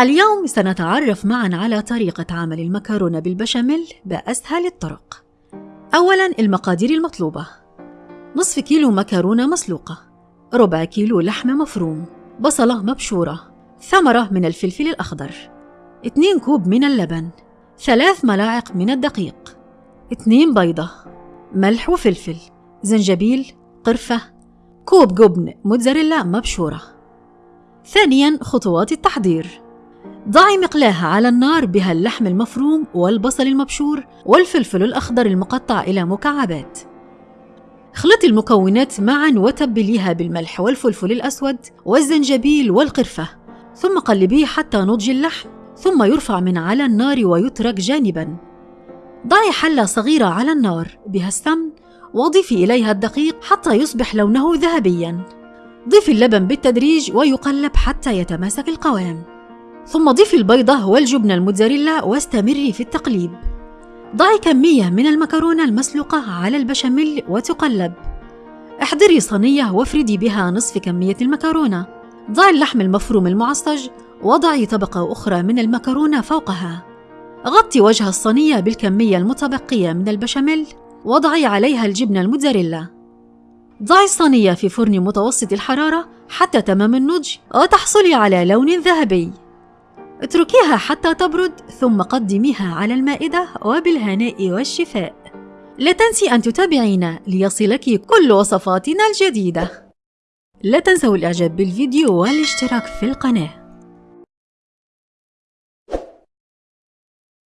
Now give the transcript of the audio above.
اليوم سنتعرف معا على طريقة عمل المكرونة بالبشاميل بأسهل الطرق. أولا المقادير المطلوبة. نصف كيلو مكرونة مسلوقة. ربع كيلو لحم مفروم. بصلة مبشورة. ثمرة من الفلفل الأخضر. 2 كوب من اللبن. ثلاث ملاعق من الدقيق. 2 بيضة. ملح وفلفل. زنجبيل. قرفة. كوب جبن موتزاريلا مبشورة. ثانيا خطوات التحضير. ضعي مقلاة على النار بها اللحم المفروم والبصل المبشور والفلفل الأخضر المقطع إلى مكعبات. اخلطي المكونات معا وتبليها بالملح والفلفل الأسود والزنجبيل والقرفة ثم قلبيه حتى نضج اللحم ثم يرفع من على النار ويترك جانبا. ضعي حلة صغيرة على النار بها السمن وضيفي إليها الدقيق حتى يصبح لونه ذهبيا. ضيفي اللبن بالتدريج ويقلب حتى يتماسك القوام. ثم ضيفي البيضة والجبن الموتزاريلا واستمري في التقليب. ضعي كمية من المكرونة المسلوقة على البشاميل وتقلب. احضري صينية وافردي بها نصف كمية المكرونة. ضعي اللحم المفروم المعصج وضعي طبقة أخرى من المكرونة فوقها. غطي وجه الصينية بالكمية المتبقية من البشاميل وضعي عليها الجبنة الموتزاريلا. ضعي الصينية في فرن متوسط الحرارة حتى تمام النضج وتحصلي على لون ذهبي. اتركيها حتى تبرد ثم قدميها على المائدة وبالهناء والشفاء. لا تنسي أن تتابعينا ليصلك كل وصفاتنا الجديدة. لا تنسوا الإعجاب بالفيديو والاشتراك في القناة.